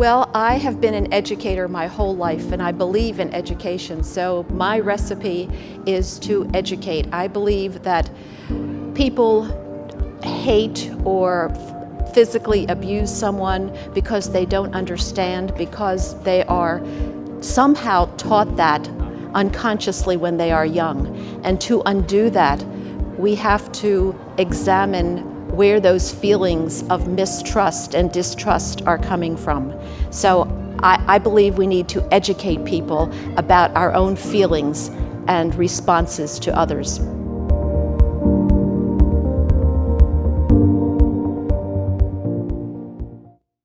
Well, I have been an educator my whole life and I believe in education. So my recipe is to educate. I believe that people hate or physically abuse someone because they don't understand, because they are somehow taught that unconsciously when they are young. And to undo that, we have to examine where those feelings of mistrust and distrust are coming from. So I, I, believe we need to educate people about our own feelings and responses to others.